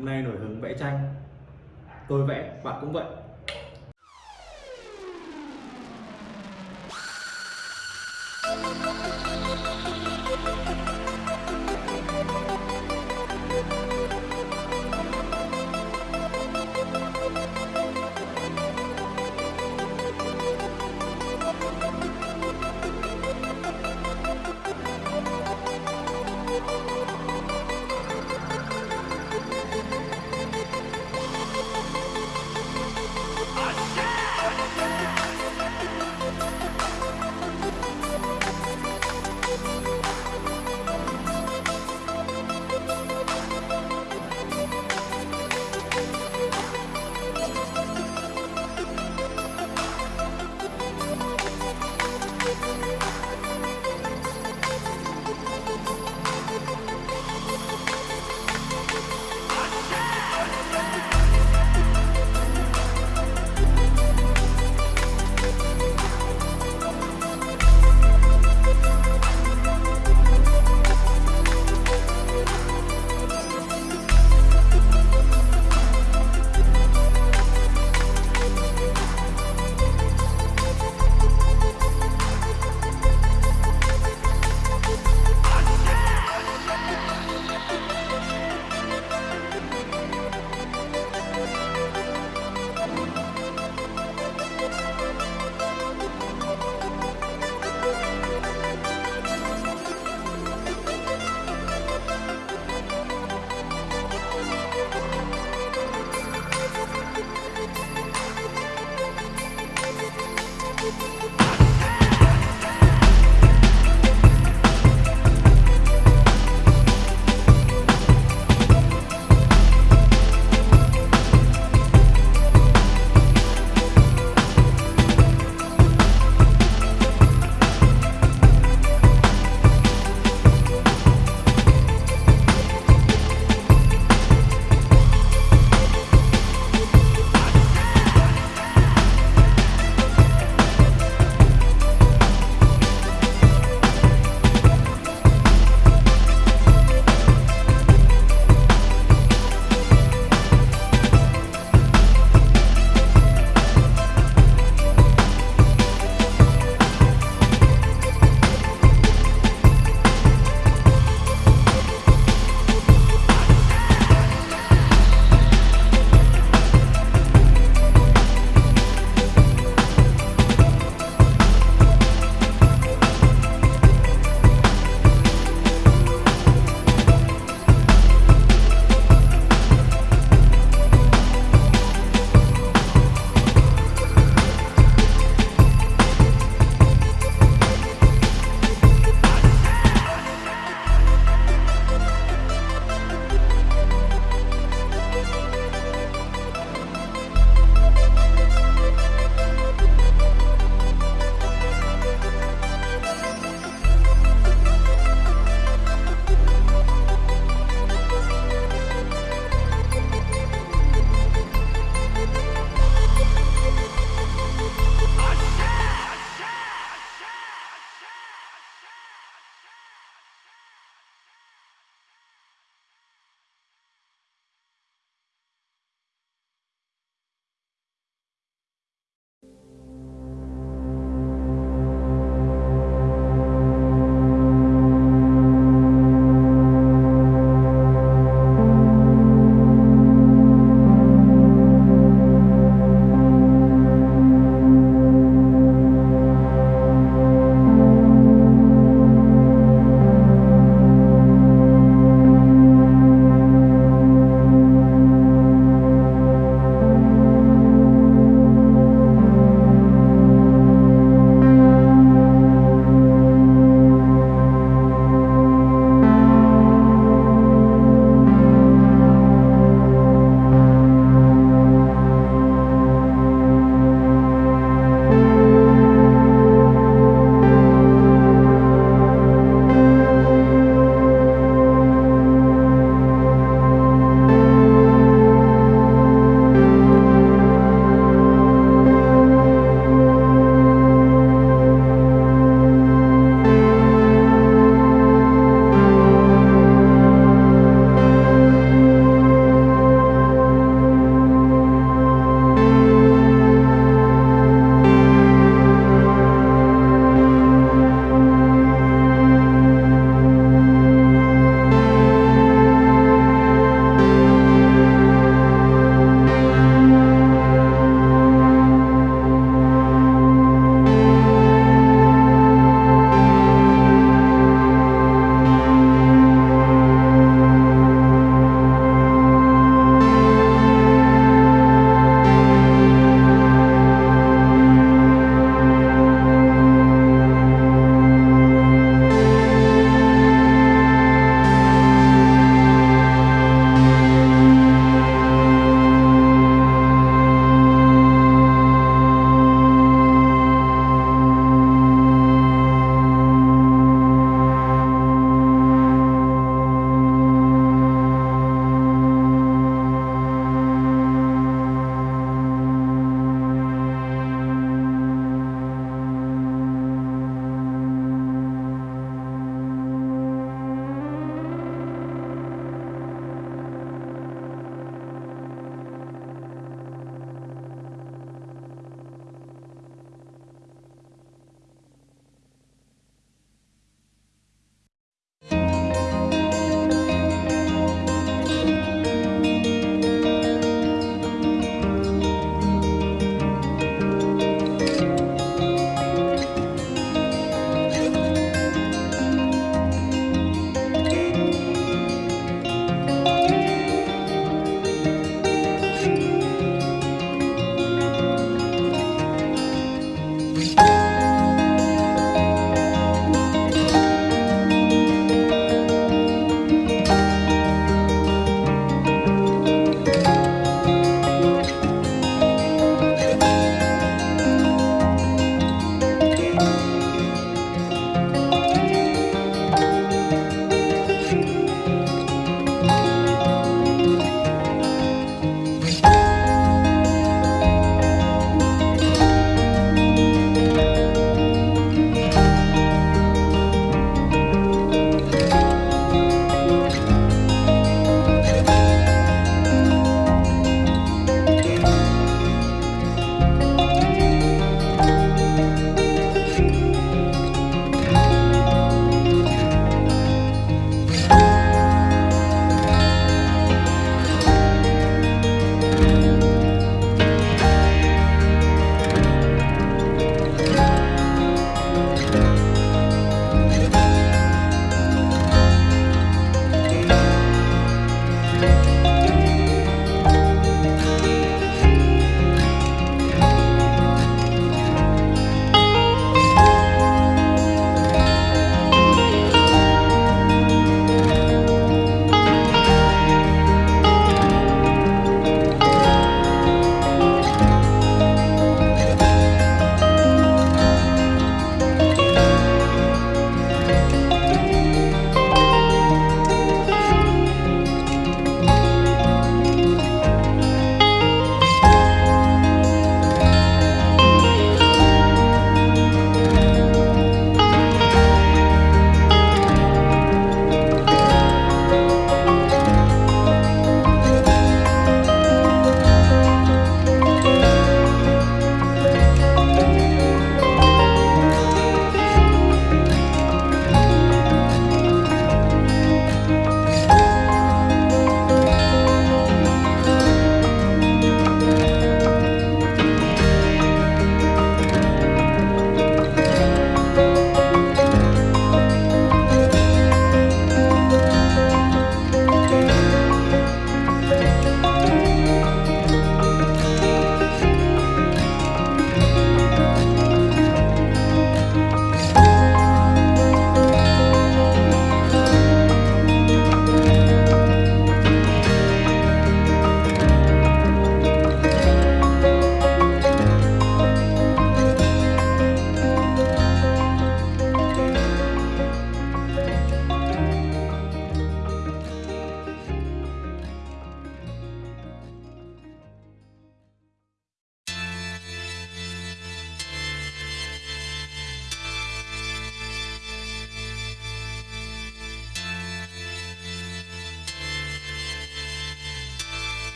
hôm nay nổi hứng vẽ tranh. Tôi vẽ bạn cũng vậy.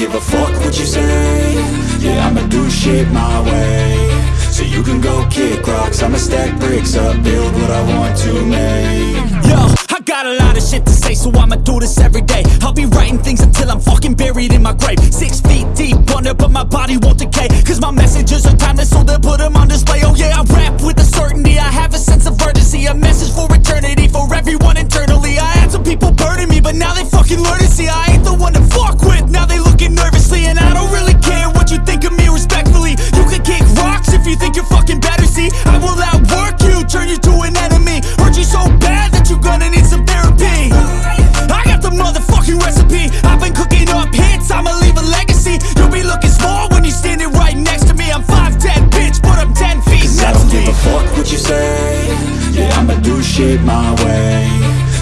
give a fuck what you say. Yeah, I'ma do shit my way. So you can go kick rocks. I'ma stack bricks up, build what I want to make. Yo, I got a lot of shit to say So I'ma do this every day. I'll be writing things until I'm fucking buried in my grave. Six feet deep under, but my body won't decay Cause my messages are timeless So they'll put them on display. Oh yeah, I rap with a certainty. I have a sense of urgency A message for eternity For everyone internally. I had some people burning me But now they fucking learn to see. I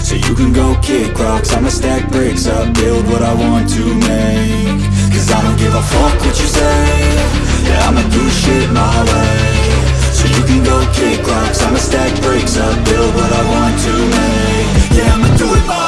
So you can go kick rocks, I'ma stack bricks up. Build what I want to make. Cause I don't give a fuck what you say. Yeah, I'ma do shit my way. So you can go kick rocks, I'ma stack bricks up. Build what I want to make. Yeah, I'ma do it my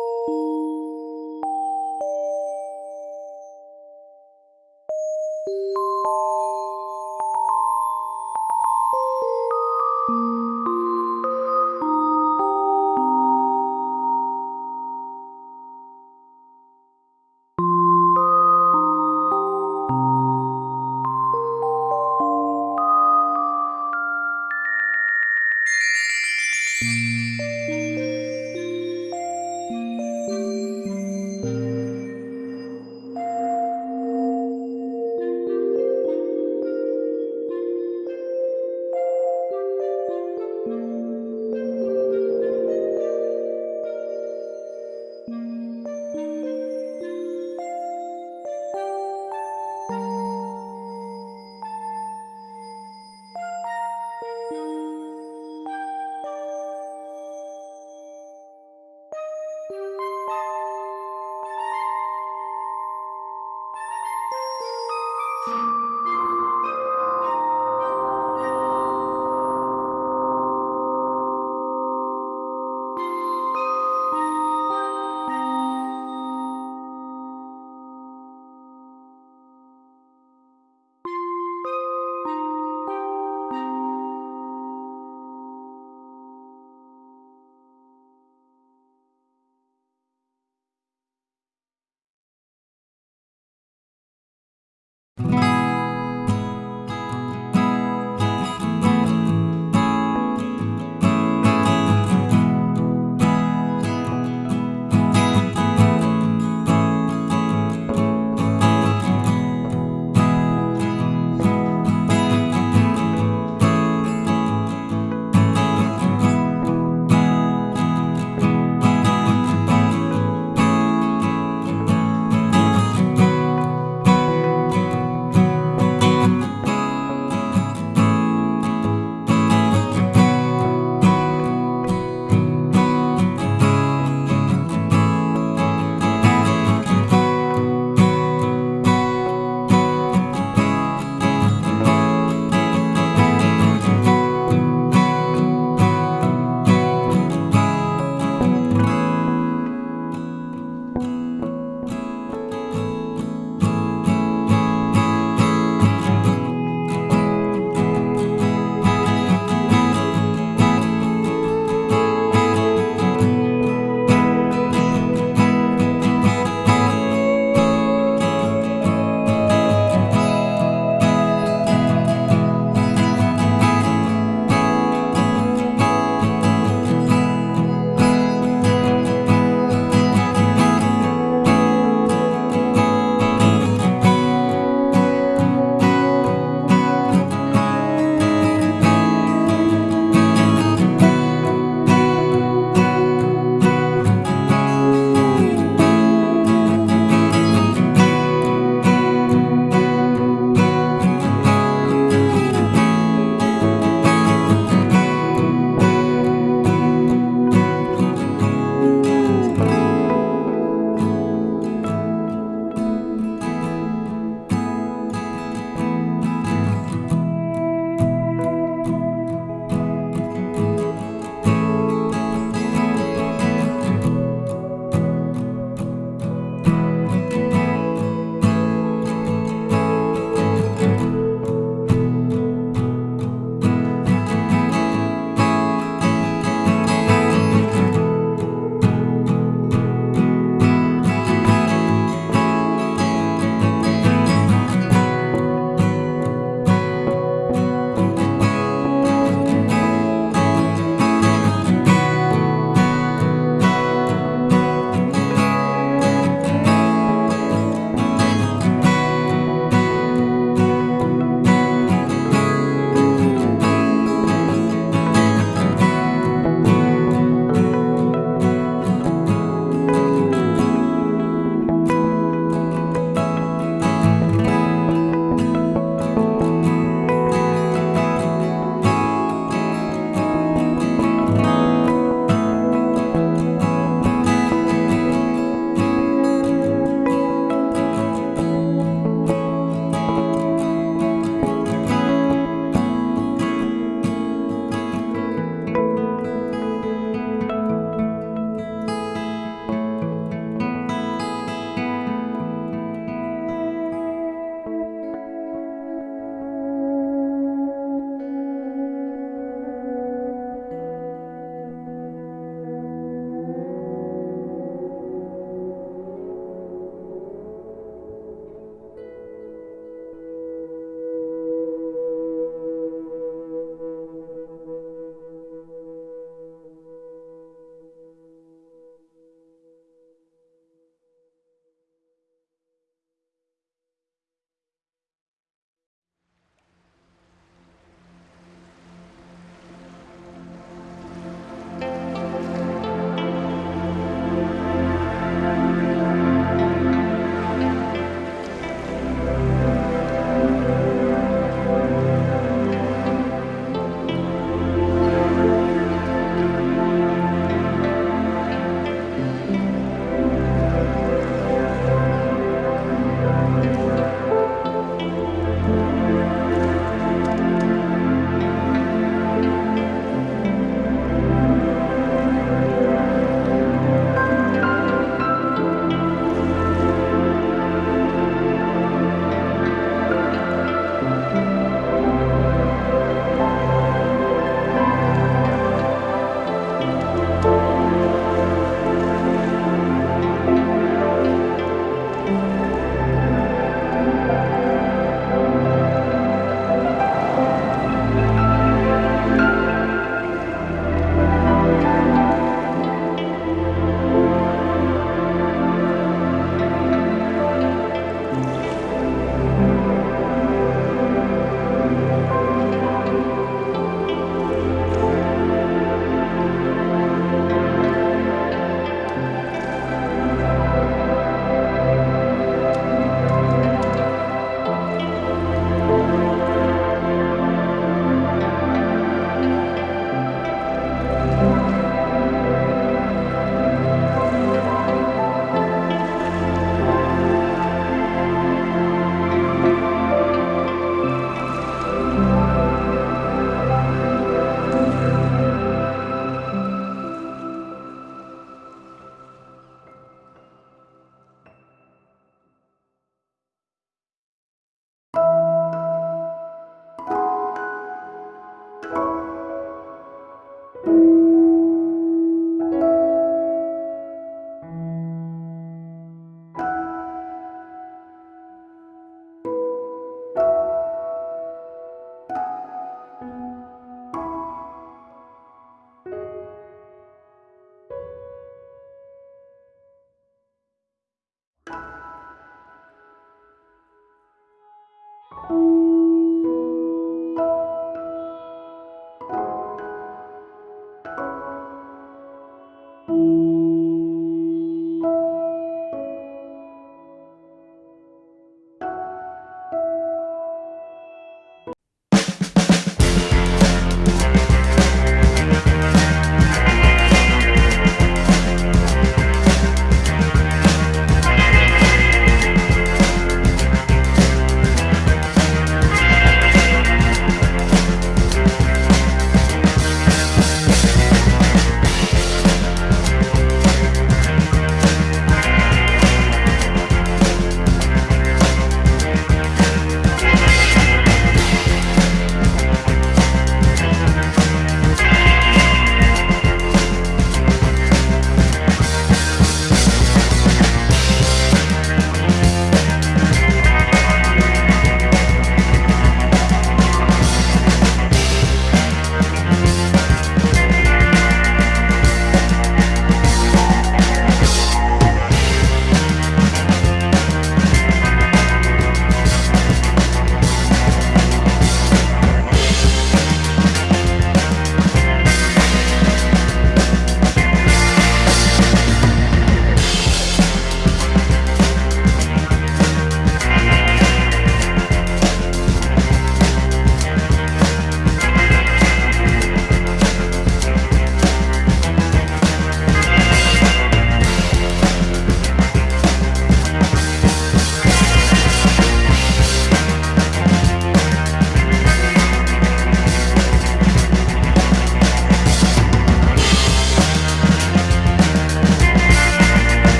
you